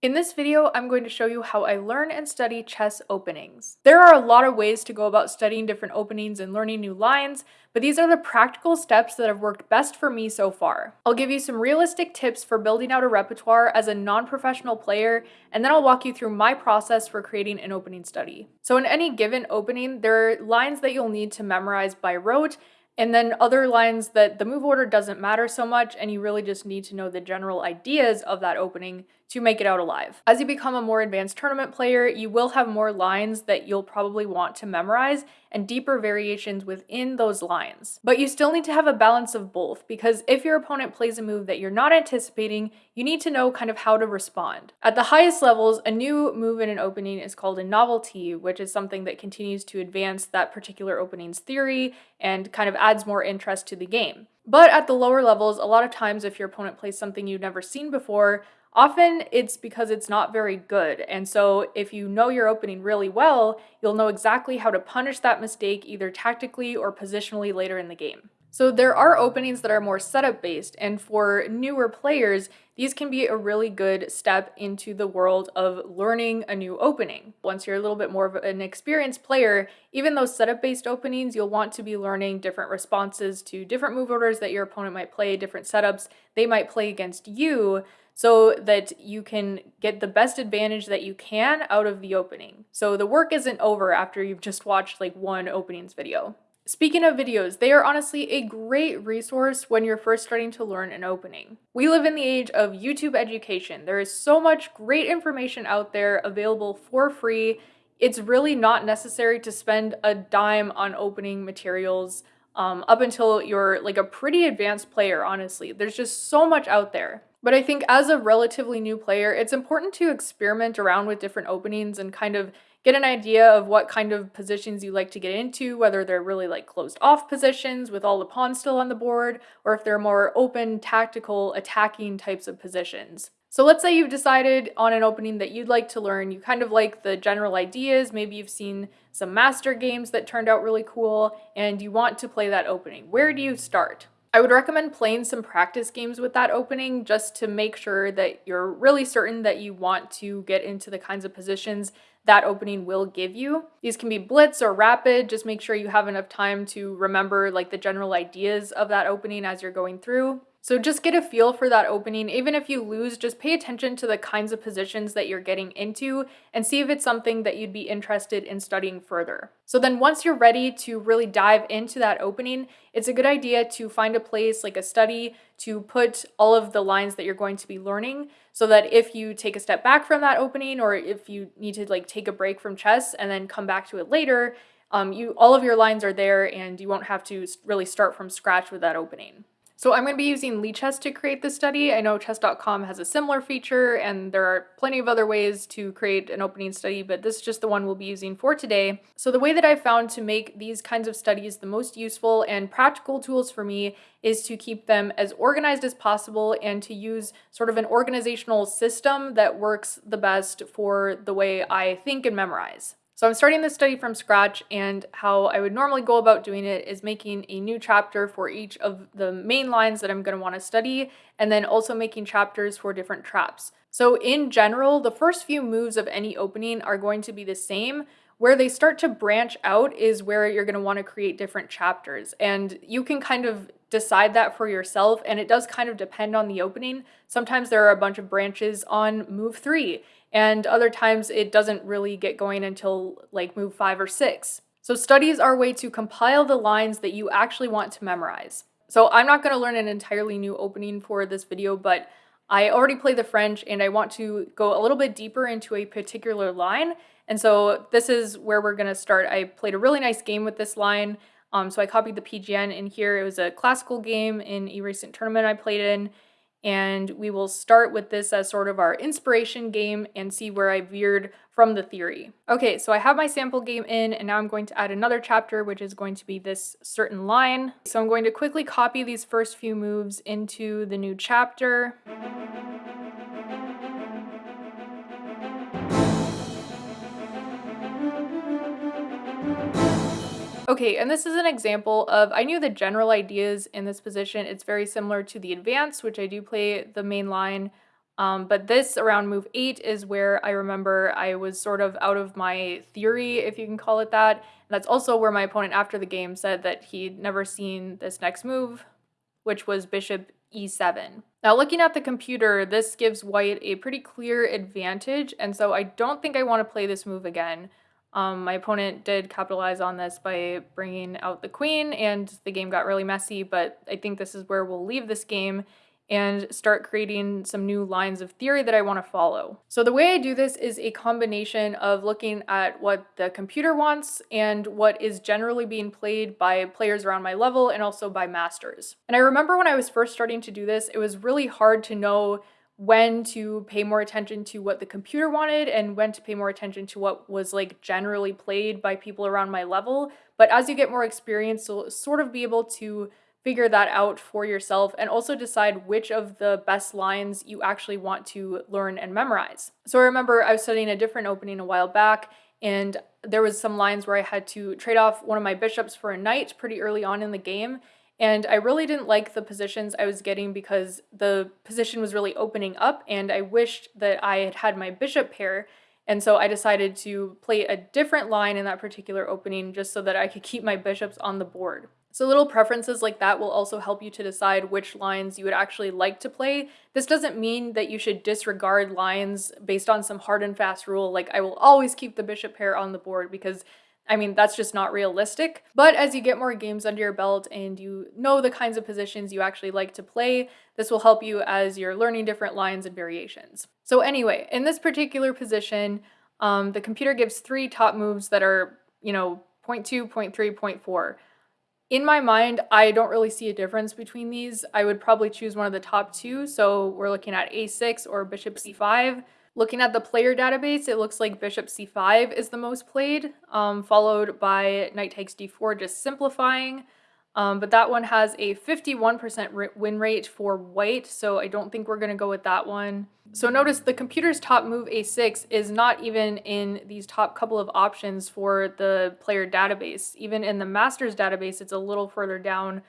In this video, I'm going to show you how I learn and study chess openings. There are a lot of ways to go about studying different openings and learning new lines, but these are the practical steps that have worked best for me so far. I'll give you some realistic tips for building out a repertoire as a non-professional player, and then I'll walk you through my process for creating an opening study. So in any given opening, there are lines that you'll need to memorize by rote, and then other lines that the move order doesn't matter so much and you really just need to know the general ideas of that opening to make it out alive. As you become a more advanced tournament player, you will have more lines that you'll probably want to memorize and deeper variations within those lines. But you still need to have a balance of both because if your opponent plays a move that you're not anticipating, you need to know kind of how to respond. At the highest levels, a new move in an opening is called a novelty, which is something that continues to advance that particular opening's theory and kind of adds more interest to the game. But at the lower levels, a lot of times if your opponent plays something you've never seen before, Often it's because it's not very good, and so if you know your opening really well, you'll know exactly how to punish that mistake either tactically or positionally later in the game. So there are openings that are more setup based, and for newer players, these can be a really good step into the world of learning a new opening. Once you're a little bit more of an experienced player, even those setup based openings, you'll want to be learning different responses to different move orders that your opponent might play, different setups they might play against you so that you can get the best advantage that you can out of the opening. So the work isn't over after you've just watched like one openings video. Speaking of videos, they are honestly a great resource when you're first starting to learn an opening. We live in the age of YouTube education. There is so much great information out there available for free. It's really not necessary to spend a dime on opening materials um, up until you're like a pretty advanced player, honestly. There's just so much out there. But I think as a relatively new player, it's important to experiment around with different openings and kind of get an idea of what kind of positions you like to get into, whether they're really like closed off positions with all the pawns still on the board, or if they're more open, tactical, attacking types of positions. So let's say you've decided on an opening that you'd like to learn, you kind of like the general ideas, maybe you've seen some master games that turned out really cool, and you want to play that opening. Where do you start? I would recommend playing some practice games with that opening just to make sure that you're really certain that you want to get into the kinds of positions that opening will give you. These can be blitz or rapid, just make sure you have enough time to remember like the general ideas of that opening as you're going through. So just get a feel for that opening. Even if you lose, just pay attention to the kinds of positions that you're getting into and see if it's something that you'd be interested in studying further. So then once you're ready to really dive into that opening, it's a good idea to find a place like a study to put all of the lines that you're going to be learning so that if you take a step back from that opening or if you need to like take a break from chess and then come back to it later, um, you all of your lines are there and you won't have to really start from scratch with that opening. So I'm going to be using Lichess to create this study. I know chess.com has a similar feature and there are plenty of other ways to create an opening study, but this is just the one we'll be using for today. So the way that I've found to make these kinds of studies the most useful and practical tools for me is to keep them as organized as possible and to use sort of an organizational system that works the best for the way I think and memorize. So I'm starting this study from scratch and how I would normally go about doing it is making a new chapter for each of the main lines that I'm going to want to study and then also making chapters for different traps. So in general, the first few moves of any opening are going to be the same. Where they start to branch out is where you're going to want to create different chapters and you can kind of decide that for yourself and it does kind of depend on the opening. Sometimes there are a bunch of branches on move 3 and other times it doesn't really get going until like move five or six. So studies are a way to compile the lines that you actually want to memorize. So I'm not going to learn an entirely new opening for this video, but I already play the French and I want to go a little bit deeper into a particular line. And so this is where we're going to start. I played a really nice game with this line. Um, so I copied the PGN in here. It was a classical game in a recent tournament I played in and we will start with this as sort of our inspiration game and see where I veered from the theory. Okay, so I have my sample game in and now I'm going to add another chapter which is going to be this certain line. So I'm going to quickly copy these first few moves into the new chapter. Okay, and this is an example of, I knew the general ideas in this position. It's very similar to the advance, which I do play the main line Um, but this around move 8 is where I remember I was sort of out of my theory, if you can call it that. And that's also where my opponent after the game said that he'd never seen this next move, which was bishop e7. Now looking at the computer, this gives white a pretty clear advantage, and so I don't think I want to play this move again. Um, my opponent did capitalize on this by bringing out the queen, and the game got really messy, but I think this is where we'll leave this game and start creating some new lines of theory that I want to follow. So the way I do this is a combination of looking at what the computer wants and what is generally being played by players around my level and also by masters. And I remember when I was first starting to do this, it was really hard to know when to pay more attention to what the computer wanted and when to pay more attention to what was like generally played by people around my level. But as you get more experience, you'll sort of be able to figure that out for yourself and also decide which of the best lines you actually want to learn and memorize. So I remember I was studying a different opening a while back and there was some lines where I had to trade off one of my bishops for a knight pretty early on in the game and I really didn't like the positions I was getting because the position was really opening up and I wished that I had had my bishop pair and so I decided to play a different line in that particular opening just so that I could keep my bishops on the board. So little preferences like that will also help you to decide which lines you would actually like to play. This doesn't mean that you should disregard lines based on some hard and fast rule like I will always keep the bishop pair on the board because I mean, that's just not realistic. But as you get more games under your belt and you know the kinds of positions you actually like to play, this will help you as you're learning different lines and variations. So anyway, in this particular position, um, the computer gives three top moves that are, you know, 0.2, 0.3, 0.4. In my mind, I don't really see a difference between these. I would probably choose one of the top two. So we're looking at a6 or bishop c5. Looking at the player database, it looks like bishop c5 is the most played, um, followed by knight takes d4, just simplifying. Um, but that one has a 51% win rate for white, so I don't think we're going to go with that one. So notice the computer's top move a6 is not even in these top couple of options for the player database. Even in the master's database, it's a little further down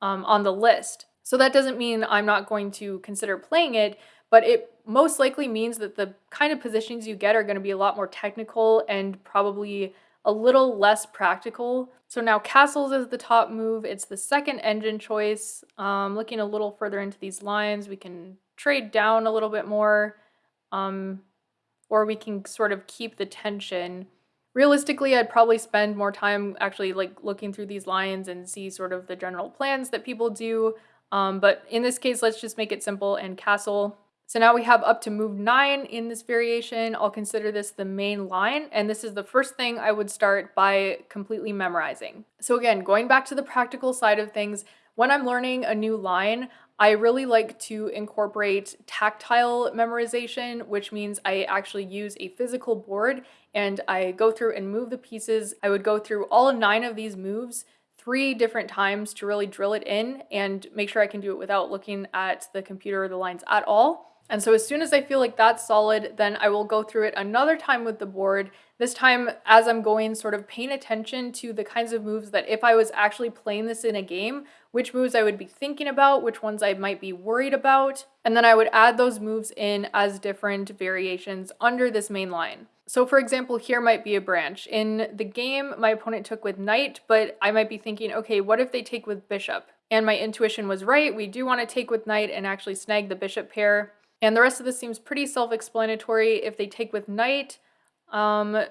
um, on the list. So that doesn't mean I'm not going to consider playing it, but it most likely means that the kind of positions you get are going to be a lot more technical and probably a little less practical. So now castles is the top move. It's the second engine choice. Um, looking a little further into these lines, we can trade down a little bit more, um, or we can sort of keep the tension. Realistically, I'd probably spend more time actually like looking through these lines and see sort of the general plans that people do. Um, but in this case, let's just make it simple and castle. So now we have up to move 9 in this variation. I'll consider this the main line, and this is the first thing I would start by completely memorizing. So again, going back to the practical side of things, when I'm learning a new line, I really like to incorporate tactile memorization, which means I actually use a physical board and I go through and move the pieces. I would go through all nine of these moves three different times to really drill it in and make sure I can do it without looking at the computer or the lines at all. And so as soon as I feel like that's solid, then I will go through it another time with the board. This time, as I'm going, sort of paying attention to the kinds of moves that if I was actually playing this in a game, which moves I would be thinking about, which ones I might be worried about. And then I would add those moves in as different variations under this main line. So for example, here might be a branch. In the game, my opponent took with knight, but I might be thinking, okay, what if they take with bishop? And my intuition was right, we do want to take with knight and actually snag the bishop pair. And the rest of this seems pretty self-explanatory. If they take with knight, um,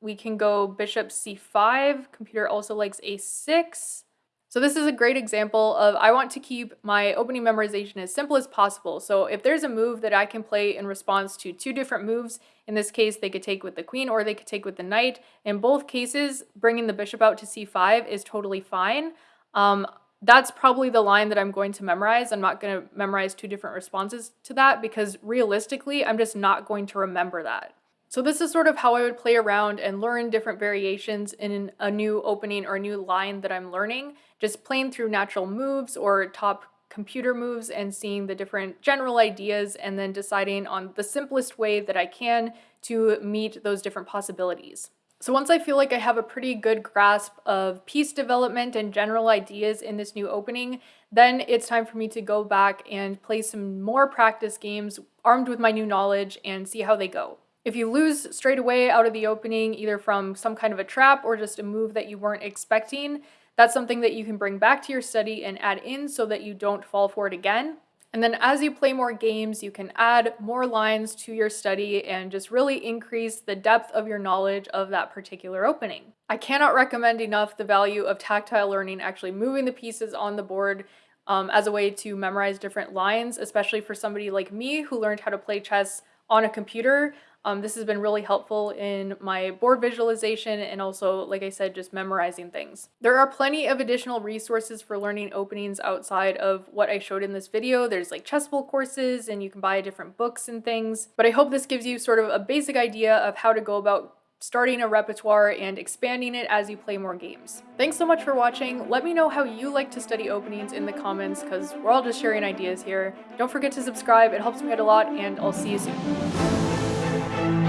we can go bishop c5. Computer also likes a6. So this is a great example of I want to keep my opening memorization as simple as possible. So if there's a move that I can play in response to two different moves, in this case they could take with the queen or they could take with the knight. In both cases, bringing the bishop out to c5 is totally fine. Um, that's probably the line that I'm going to memorize. I'm not going to memorize two different responses to that because realistically, I'm just not going to remember that. So this is sort of how I would play around and learn different variations in a new opening or a new line that I'm learning, just playing through natural moves or top computer moves and seeing the different general ideas and then deciding on the simplest way that I can to meet those different possibilities. So once I feel like I have a pretty good grasp of piece development and general ideas in this new opening, then it's time for me to go back and play some more practice games armed with my new knowledge and see how they go. If you lose straight away out of the opening, either from some kind of a trap or just a move that you weren't expecting, that's something that you can bring back to your study and add in so that you don't fall for it again. And then as you play more games, you can add more lines to your study and just really increase the depth of your knowledge of that particular opening. I cannot recommend enough the value of tactile learning, actually moving the pieces on the board um, as a way to memorize different lines, especially for somebody like me who learned how to play chess on a computer. Um, this has been really helpful in my board visualization and also, like I said, just memorizing things. There are plenty of additional resources for learning openings outside of what I showed in this video. There's like chessable courses and you can buy different books and things. But I hope this gives you sort of a basic idea of how to go about starting a repertoire and expanding it as you play more games. Thanks so much for watching. Let me know how you like to study openings in the comments because we're all just sharing ideas here. Don't forget to subscribe, it helps me out a lot, and I'll see you soon thank you